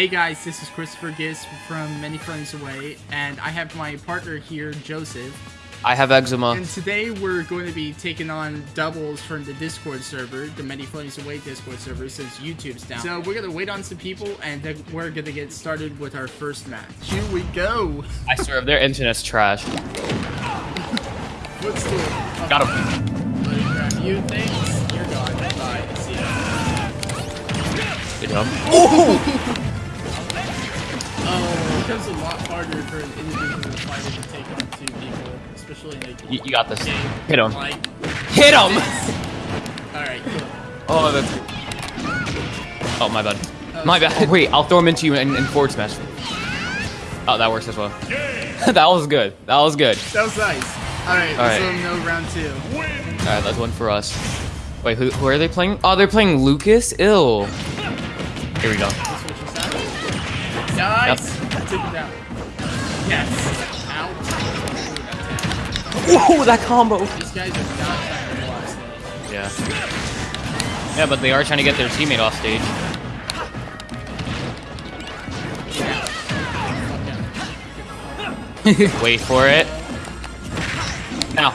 Hey guys, this is Christopher Gist from Many Frames Away, and I have my partner here, Joseph. I have eczema. And today we're going to be taking on doubles from the Discord server, the Many Frames Away Discord server, since YouTube's down. So we're gonna wait on some people, and then we're gonna get started with our first match. Here we go. I swear, their internet's trash. Let's do it. Got him. Let grab you. Thanks. You're gone. Bye. See ya. Good job. Oh! Oh, it becomes a lot harder for an individual fighter to take on two people, especially in a You, you got this. game Hit him. like Hit him! Alright, cool. Oh, that's. Oh, my bad. My bad. Wait, I'll throw him into you in forward smash. Oh, that works as well. that was good. That was good. That was nice. Alright, All right. them know round two. Alright, that's one for us. Wait, who, who are they playing? Oh, they're playing Lucas? Ill. Here we go. Nice! Take it down. Yes! Out. Whoa, that combo! These guys are not trying to block stage. Yeah. Yeah, but they are trying to get their teammate off stage. Yeah. Fuck out. Wait for it. Now.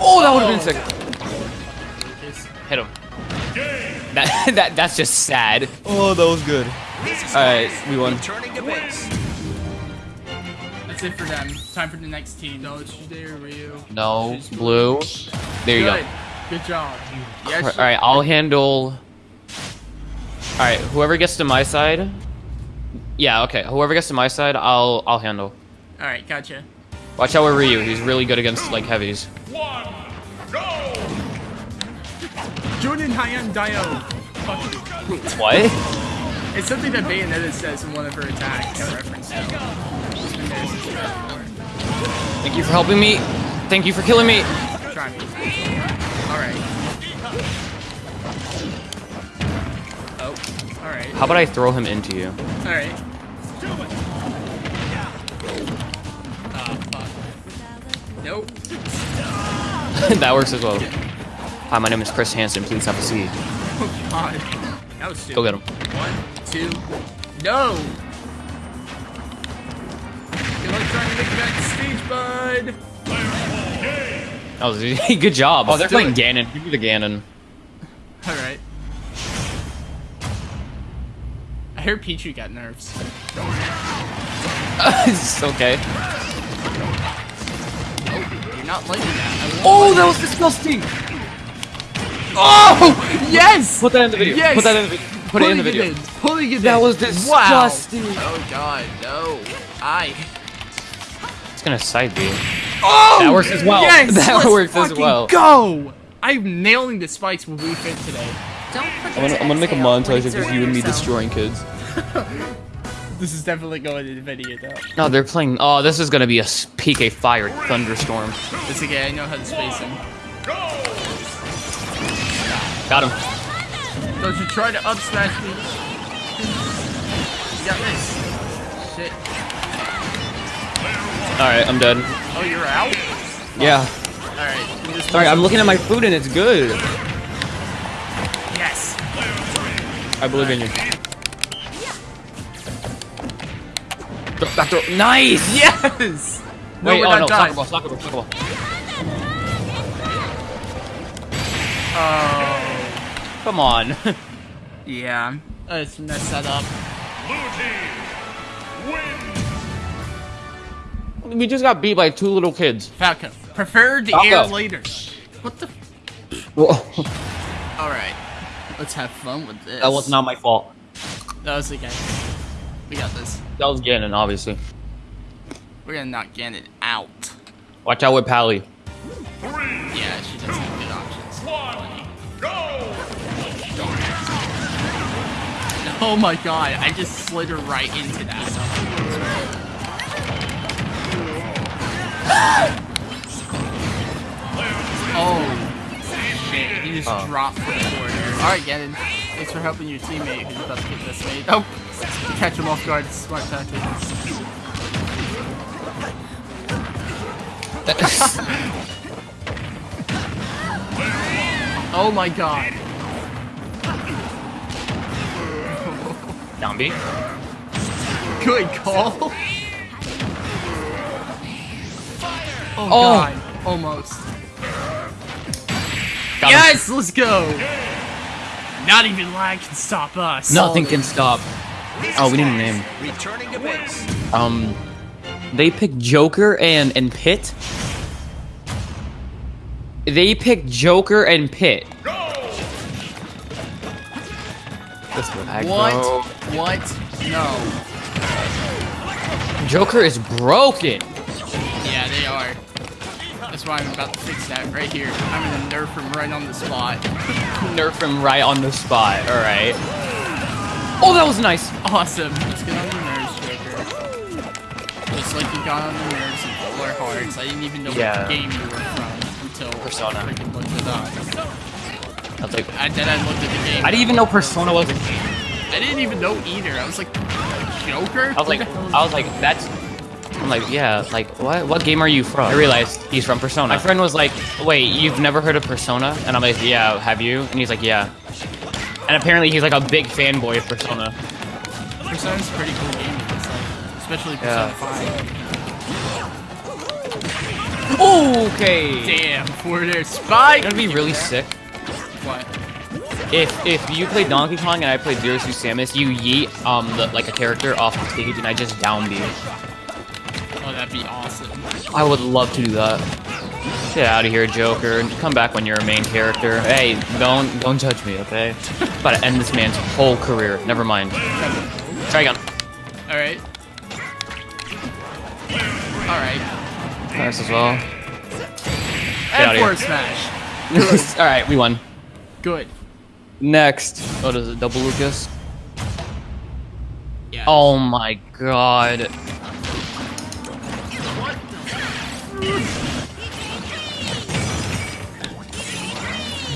Oh, that would have been sick. Hit him. That, that that's just sad. Oh, that was good. Alright, we won. Turning to base. That's it for them. Time for the next team. No, it's there, Ryu. No, blue. There you Good. go. Good job. Yes. Alright, I'll handle. Alright, whoever gets to my side. Yeah, okay. Whoever gets to my side, I'll I'll handle. Alright, gotcha. Watch out with Ryu. He's really good against like heavies. One, go! Jordan Hyan Dio. Fuck you. What? It's something that Bayonetta says in one of her attacks. A reference to. She's been there since before. Thank you for helping me. Thank you for killing me. Try me. Alright. Oh, alright. How about I throw him into you? Alright. Ah, fuck. Nope. that works as well. Hi, my name is Chris Hansen. Please have a seat. Oh, God. That was stupid. Go get him. One, two, no! Good luck trying to make it back to stage, bud! That oh, was good job. Oh, they're playing it. Ganon. Give me the Ganon. Alright. I heard Pichu got nerfs. it's okay. You're not liking that. Oh, that was disgusting. Oh! Yes! Put that in the video. Yes! Put that in the video. Put it in the Pulling video. in. Pulling it That in. was Wow. disgusting. Oh god, no. I. It's gonna side B. Oh! That works as well. Yes! That let's works as well. Go! I'm nailing the spikes with Wii Fit today. Don't forget I'm gonna, I'm gonna make a montage of just you and me destroying kids. This is definitely going in the video though. No, they're playing. Oh, this is gonna be a PK fire thunderstorm. It's okay, I know how to space him. Go Got him. Don't you try to up smash me. You got this. Shit. All right, I'm done. Oh, you're out? Yeah. Alright. Sorry, I'm looking at my food and it's good. Yes! I believe in you. Back throw. Nice. Yes! No, Wait, oh no, soccer ball, soccer ball, soccer ball. Oh. Come on. Yeah. Oh, let's mess that up. Blue team, win! we just got beat by two little kids. Falco. Prefer the Falco. air later. What the? that Alright. Let's have fun with this. That was not my fault. That was the okay. We got this. That was Ganon, obviously. We're gonna knock Ganon out. Watch out with Pally. Three, Yeah, she does have Oh my god, I just slid right into that. oh, shit, he just Oh. dropped the corner. Alright, Ganon, thanks for helping your teammate who's about to get this made. Oh, catch him off guard, smart tactic. Oh my god. Down B. Good call. Oh, Oh. god. Almost. Got him. Let's go. Not even lag can stop us. Nothing can stop. Oh, we need a name. Returning to base. Um, they picked Joker and and Pit. They picked Joker and Pit. Go! This would I What? go. What? No. Joker is broken. Yeah, they are. That's why I'm about to fix that right here. I'm gonna nerf him right on the spot. Nerf him right on the spot. All right. Oh, that was nice. Awesome. Let's get on the nerves, Joker. Just like you got on the nerves in Polar Hearts. I didn't even know Yeah. what game you were from until Persona. I freaking looked it up. I was like, And then I looked at the game. I didn't even know Persona was a game. I didn't even know either. I was like, Joker? I was like, I was like, that's. I'm like, yeah, like, what? What game are you from? I realized he's from Persona. My friend was like, wait, you've never heard of Persona? And I'm like, yeah, have you? And he's like, yeah. And apparently he's like a big fanboy of Persona. Persona's a pretty cool game. It's like, especially Persona Yeah. 5. Okay. Damn, for their spike. That'd be really sick What? if if you play Donkey Kong and I play Zero Suit Samus, you yeet um the, like a character off the stage and I just down you. Oh, that'd be awesome. I would love to do that. Get out of here, Joker, and come back when you're a main character. Hey, don't don't judge me, okay? About to end this man's whole career. Never mind. Try again. All right. All right. Nice as well. And here. forward smash. All right, we won. Good. Next. Oh, What is it? Double Lucas? Yeah. Oh my god.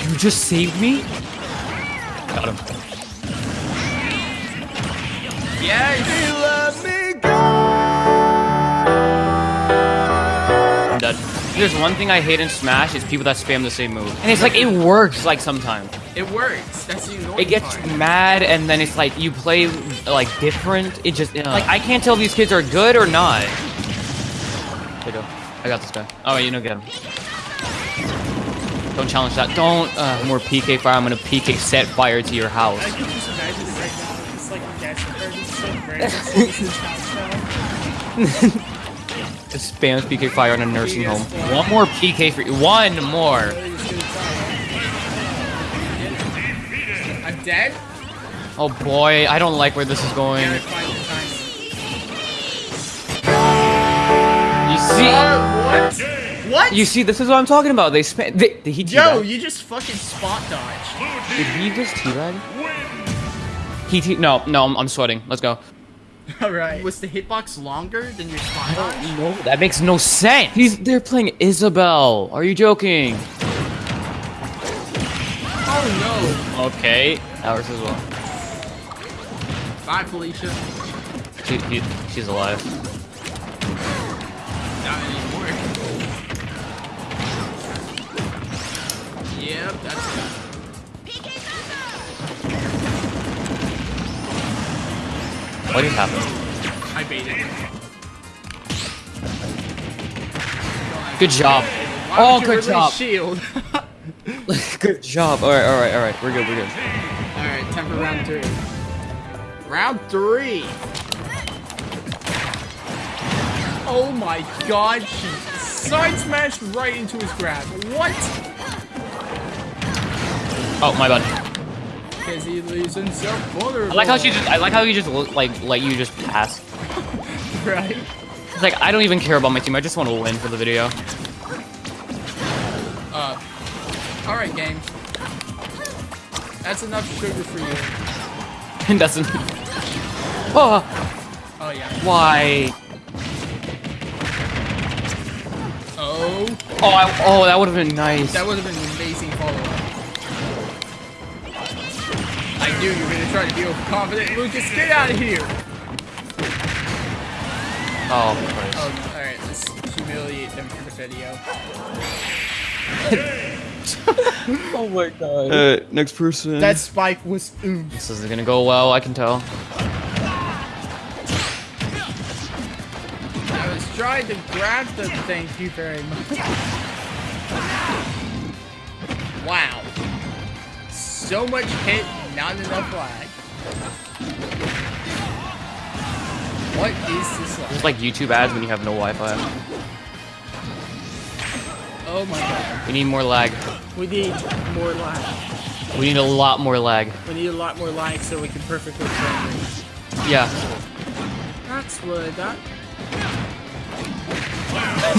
You just saved me? Got him. Yes. I'm There's one thing I hate in Smash is people that spam the same move. And it's like, it works like sometimes. It works. That's the annoying It gets part. mad and then it's like, you play like different. It just, like, I can't tell if these kids are good or not. There you go. I got this guy. Oh, you know, get him. Don't challenge that. Don't, uh, more PK fire. I'm gonna PK set fire to your house. I can just imagine it right now. It's like that's so great. spams PK fire on a nursing home. One more PK for you. One more. Really just gonna try I'm dead. Oh boy, I don't like where this is going. Gotta find the timing. You see, uh, What? What? you see, this is what I'm talking about. They spam. Did he Yo, you just fucking spot dodge. Did he just teabag? He te- no, no, I'm, I'm sweating. Let's go. All right. Was the hitbox longer than your spot dodge? No, that makes no sense. He's they're playing Isabelle. Are you joking? Oh no. Okay, ours as well. Bye, Felicia. She, he, she's alive. Not anymore. Yep, that's What just happened? I baited. Good job. Oh, good job. Shield. Good job. All right, all right, all right. We're good. We're good. All right, time for round three. Round three. Oh my God! She side smashed right into his grab. What? Oh, my bad. Because he leaves himself vulnerable. I like how she just. I like how you just look like like you just pass. right. It's like I don't even care about my team. I just want to win for the video. Uh. All right, game. That's enough sugar for you. And doesn't. Oh, Oh yeah. why? Oh, Oh, I, oh, that would have been nice. that would have been an amazing follow-up you do, you're gonna try to be overconfident. Lucas, get out of here! Oh, Oh, alright, let's humiliate them for the video. oh my god. Alright, uh, next person. That spike was oomph. This isn't gonna go well, I can tell. I was trying to grab them, thank you very much. Wow. So much hit not enough lag. What is this like? It's like YouTube ads when you have no Wi-Fi. Oh my god. We need more lag. We need more lag. We need a lot more lag. We need a lot more lag so we can perfectly frame rate. Yeah. That's what that.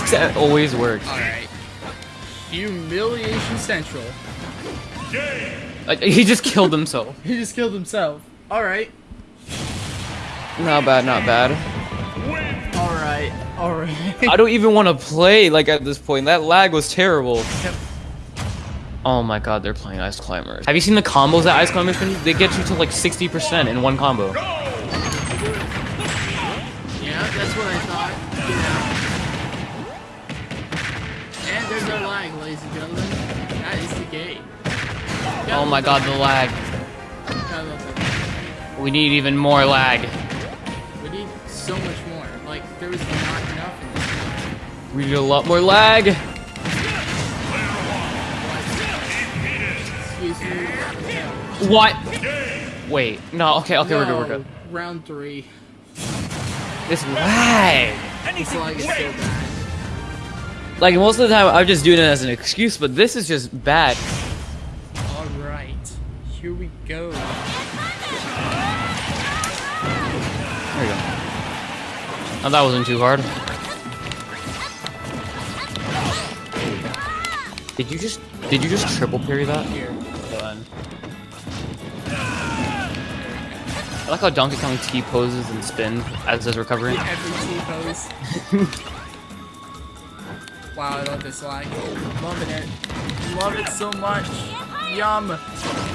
that always works. Alright. Humiliation Central. Uh, he just killed himself. He just killed himself. Alright. Not bad, not bad. Alright. Alright. I don't even want to play like at this point. That lag was terrible. Yep. Oh my god, they're playing Ice Climbers. Have you seen the combos that Ice Climbers can? They get you to like 60% in one combo. Yeah, Oh my god, the lag. I love it. We need even more lag. We need so much more. Like, there was not enough in this. We need a lot more lag. What? Wait, no, okay, okay, we're good, we're good. Round three. This lag. This lag is so bad. Like, most of the time, I'm just doing it as an excuse, but this is just bad. Alright. Here we go. There we go. Oh, that wasn't too hard. Did you just did you just triple parry that? Here. I like how Donkey Kong T poses and spins as his recovery. Every T-pose. wow, I love this lag. Loving it. Love it so much. Yum.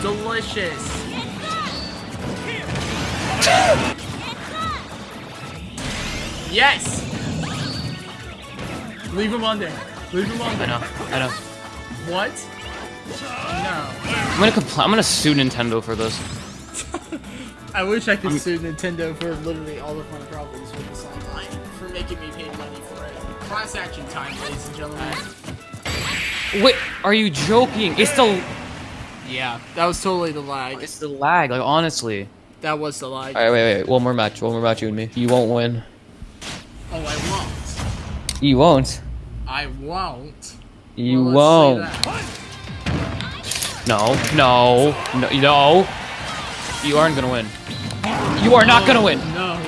Delicious. Yes! Leave him under. Leave him on. I under. know, I know. What? No. I'm gonna I'm gonna sue Nintendo for this. I wish I could sue Nintendo for literally all of my problems with this online. For making me pay money for it. Class action time, ladies and gentlemen. Wait, are you joking? It's the Yeah, that was totally the lag. it's the lag. Like honestly. That was the lag. All right, wait, wait. One more match. One more match, you and me. You won't win. Oh, I won't. You won't. I won't. You Well, won't. No, no, no, no. You aren't gonna win. You are not gonna win. No.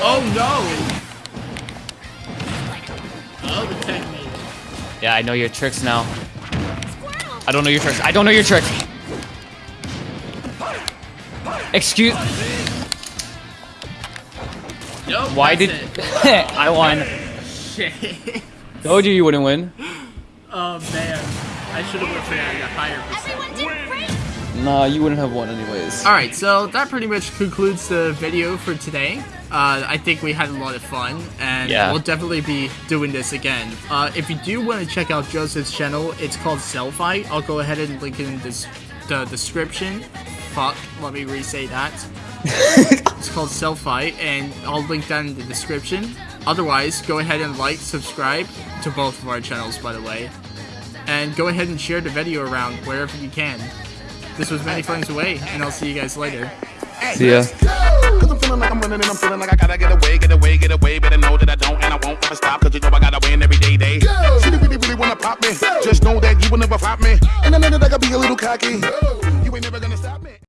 Oh no! Oh, the. Yeah, I know your tricks now. I don't know your tricks. I don't know your tricks. Excuse. Nope. Why did. I won? Shit. Told you you wouldn't win. Oh man, I should have went for that at a higher percent. Nah, you wouldn't have won anyways. All right, so that pretty much concludes the video for today. Uh, I think we had a lot of fun, and Yeah. we'll definitely be doing this again. Uh, if you do want to check out Joseph's channel, it's called Selfie. I'll go ahead and link it in this, the description. Fuck, let me re-say that. it's called Selfie, and I'll link that in the description. Otherwise, go ahead and like, subscribe to both of our channels, by the way. And go ahead and share the video around wherever you can. This was Many Flames Away, and I'll see you guys later. See ya. Cause I'm feeling like I'm running and I'm feeling like I gotta get away, get away, get away. Better know that I don't and I won't ever stop. Cause you know I gotta win every day, day. She really, really wanna pop me. Just know that you will never flop me. And I know that I gotta be a little cocky.